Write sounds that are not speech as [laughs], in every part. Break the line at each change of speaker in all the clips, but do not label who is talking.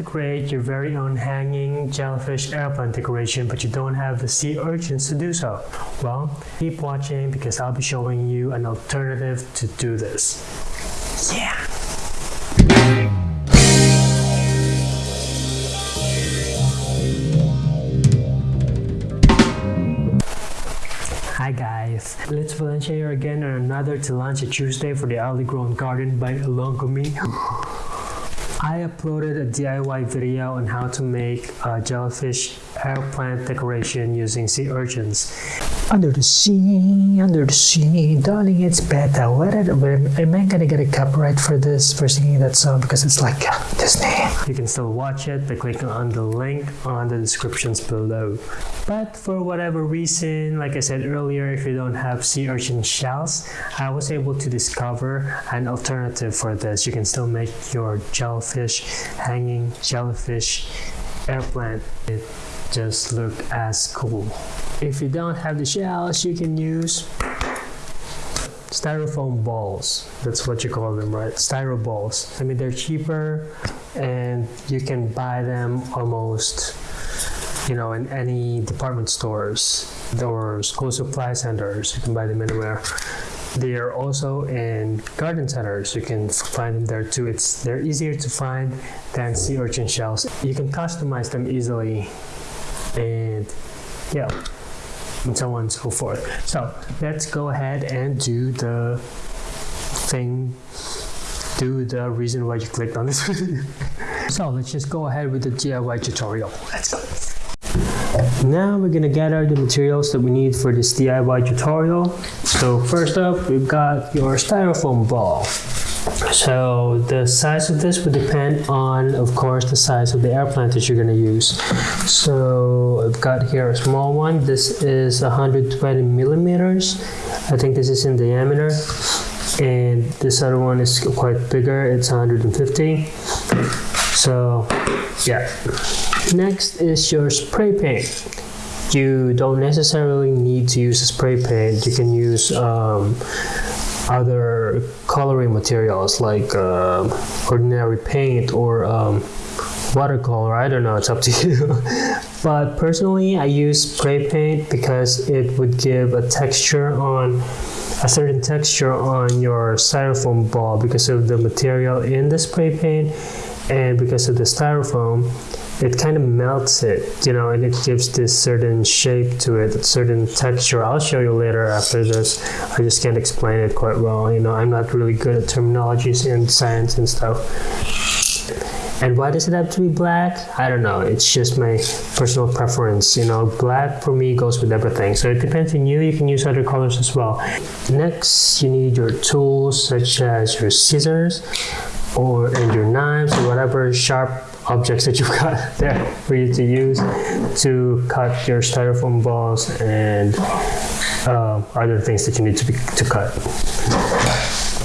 to create your very own hanging jellyfish air plant decoration but you don't have the sea urchins to do so? Well, keep watching because I'll be showing you an alternative to do this. Yeah! Hi guys! Let's Valencia again on another Tillandsia Tuesday for the Early Grown Garden by Me. [sighs] I uploaded a DIY video on how to make a jellyfish air plant decoration using sea urchins. Under the sea, under the sea, darling, it's better. What am I gonna get a copyright for this for singing that song because it's like Disney? You can still watch it by clicking on the link on the descriptions below. But for whatever reason, like I said earlier, if you don't have sea urchin shells, I was able to discover an alternative for this. You can still make your jellyfish hanging jellyfish air plant. Just look as cool. If you don't have the shells, you can use styrofoam balls. That's what you call them, right? Styro balls. I mean, they're cheaper and you can buy them almost, you know, in any department stores or school supply centers. You can buy them anywhere. They are also in garden centers. You can find them there too. It's they're easier to find than sea urchin shells. You can customize them easily and yeah and so on and so forth. So let's go ahead and do the thing do the reason why you clicked on this. [laughs] So let's just go ahead with the DIY tutorial. Let's go. Now we're gonna gather the materials that we need for this DIY tutorial. So first up we've got your styrofoam ball so the size of this would depend on, of course, the size of the air plant that you're going to use. So I've got here a small one. This is 120 millimeters. I think this is in diameter. And this other one is quite bigger. It's 150. So yeah. Next is your spray paint. You don't necessarily need to use a spray paint. You can use um, other coloring materials like uh, ordinary paint or um, watercolor. I don't know, it's up to [laughs] you. but personally, I use spray paint because it would give a texture on a certain texture on your styrofoam ball because of the material in the spray paint and because of the styrofoam it kind of melts it, you know, and it gives this certain shape to it, a certain texture. I'll show you later after this. I just can't explain it quite well. You know, I'm not really good at terminologies and science and stuff. And why does it have to be black? I don't know. It's just my personal preference. You know, black for me goes with everything. So it depends on you. You can use other colors as well. Next, you need your tools such as your scissors or and your knives or whatever sharp objects that you've got [laughs] there for you to use to cut your styrofoam balls and uh, other things that you need to, be, to cut.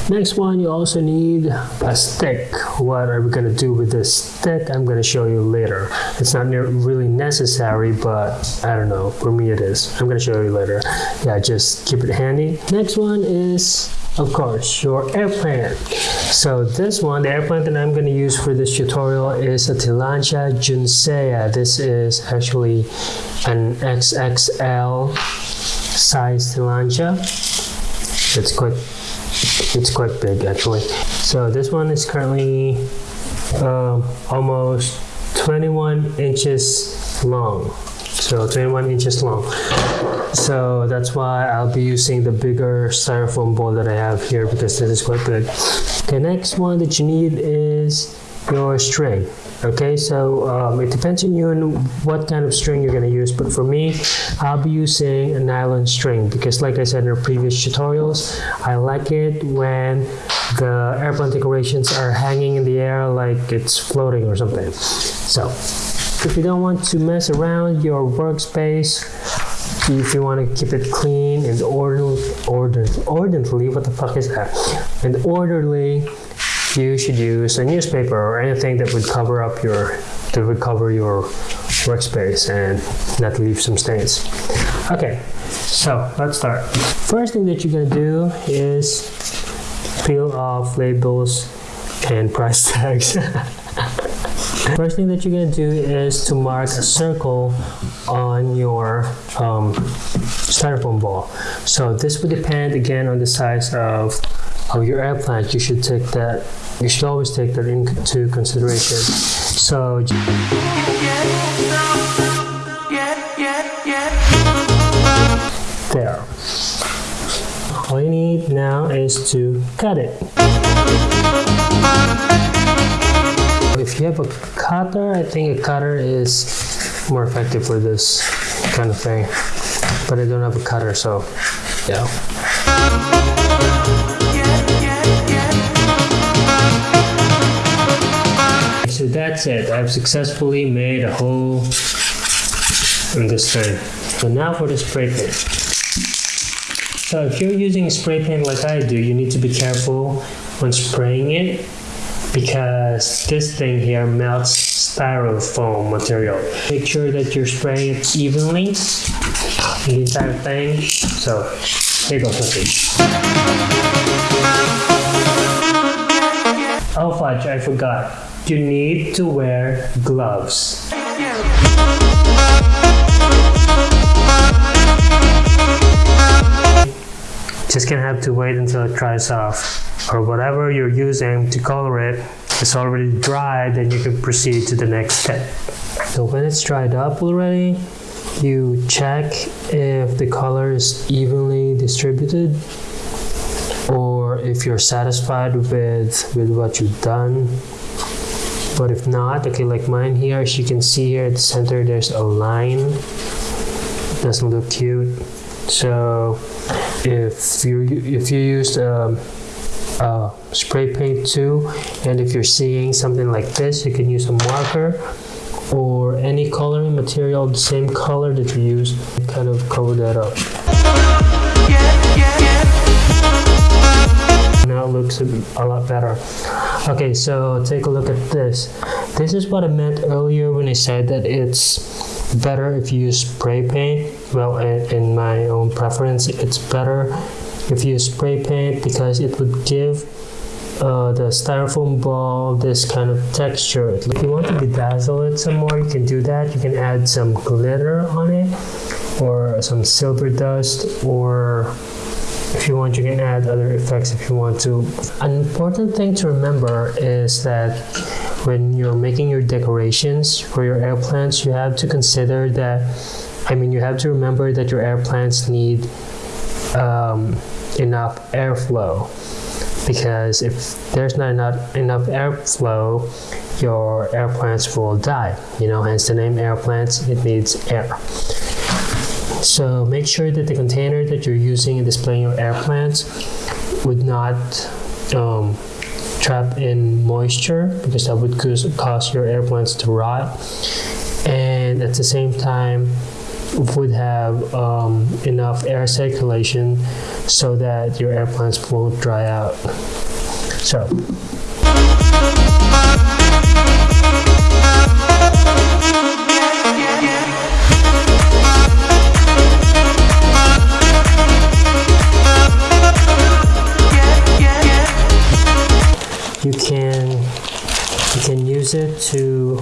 Next one, you also need a stick. What are we going to do with this stick? I'm going to show you later. It's not really necessary, but I don't know. For me, it is. I'm going to show you later. Yeah, just keep it handy. Next one is of course, your air plant. So this one, the air plant that I'm going to use for this tutorial is a Tillandsia juncea. This is actually an XXL size Tillandsia. It's quite, it's quite big actually. So this one is currently uh, almost 21 inches long. So 21 inches long. So that's why I'll be using the bigger styrofoam ball that I have here because this is quite big. The next one that you need is your string. Okay, so um, it depends on you and what kind of string you're going to use. But for me, I'll be using a nylon string because like I said in our previous tutorials, I like it when the air plant decorations are hanging in the air like it's floating or something. So if you don't want to mess around your workspace, if you want to keep it clean and orderly, order, orderly, what the fuck is that? And orderly, you should use a newspaper or anything that would cover up your, to would cover your workspace and not leave some stains. Okay, so let's start. First thing that you're gonna do is peel off labels and price tags. [laughs] First thing that you're gonna do is to mark a circle on your um, styrofoam ball. So this would depend again on the size of, of your air plant. You should take that, you should always take that into consideration. So there. All you need now is to cut it. You have a cutter, I think a cutter is more effective for this kind of thing. But I don't have a cutter, so yeah. So that's it. I've successfully made a hole in this thing. So now for the spray paint. So if you're using spray paint like I do, you need to be careful when spraying it because this thing here melts styrofoam material. Make sure that you're spraying it evenly, the entire thing. So here goes nothing. Oh fudge, I forgot. You need to wear gloves. Just gonna have to wait until it dries off or whatever you're using to color it, is already dry then you can proceed to the next step. So when it's dried up already you check if the color is evenly distributed or if you're satisfied with with what you've done. But if not okay like mine here as you can see here at the center there's a line. Doesn't look cute. So if you if you use um, uh, spray paint too. And if you're seeing something like this you can use a marker or any coloring material the same color that you use kind of cover that up. Now it looks a lot better. Okay so take a look at this. This is what I meant earlier when I said that it's better if you use spray paint. Well, in my own preference, it's better if you spray paint because it would give uh, the styrofoam ball this kind of texture. If you want to bedazzle it some more, you can do that. You can add some glitter on it or some silver dust or if you want you can add other effects if you want to. An important thing to remember is that when you're making your decorations for your air plants, you have to consider that, I mean, you have to remember that your air plants need um, enough airflow because if there's not enough, enough airflow, your air plants will die. You know, hence the name air plants, it needs air. So make sure that the container that you're using in displaying your air plants would not um, trap in moisture because that would cause your air plants to rot and at the same time would have um, enough air circulation so that your air plants won't dry out. So you can you can use it to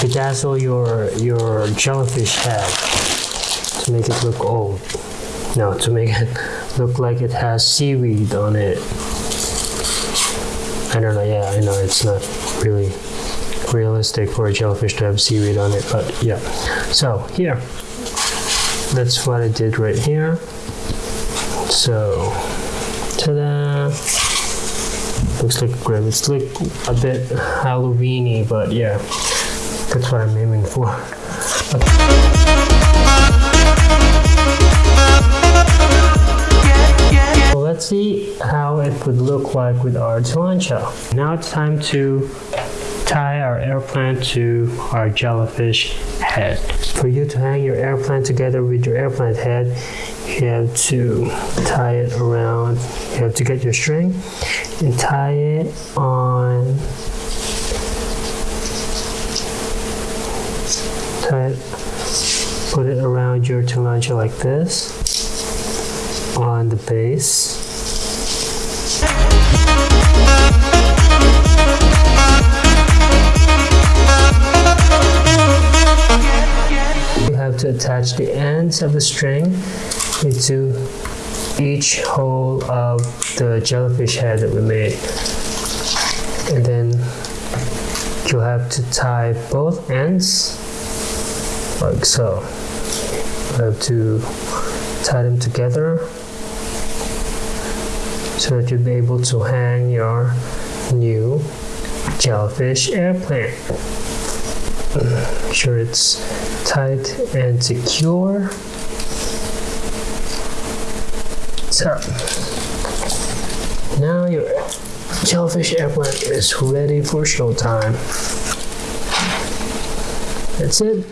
bedazzle your your jellyfish head to make it look old. No, to make it look like it has seaweed on it. I don't know, yeah, I know it's not really realistic for a jellyfish to have seaweed on it, but yeah. So here, that's what I did right here. So, ta-da! Looks like grim. It's like a bit Halloweeny, but yeah, that's what I'm aiming for. Let's see how it would look like with our Tillandsia. Now it's time to tie our air plant to our jellyfish head. For you to hang your air plant together with your air plant head, you have to tie it around, you have to get your string and tie it on tie it, put it around your tumanja like this on the base. You have to attach the ends of the string into each hole of the jellyfish head that we made and then you have to tie both ends like so. You have to tie them together so that you'll be able to hang your new jellyfish air plant. Make sure it's tight and secure. So now your jellyfish air plant is ready for showtime. That's it.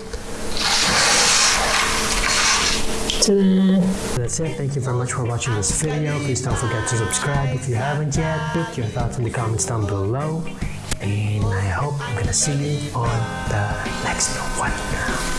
Ta-da! That's it. Thank you very much for watching this video. Please don't forget to subscribe if you haven't yet. Put your thoughts in the comments down below. And I hope I'm gonna see you on the next one.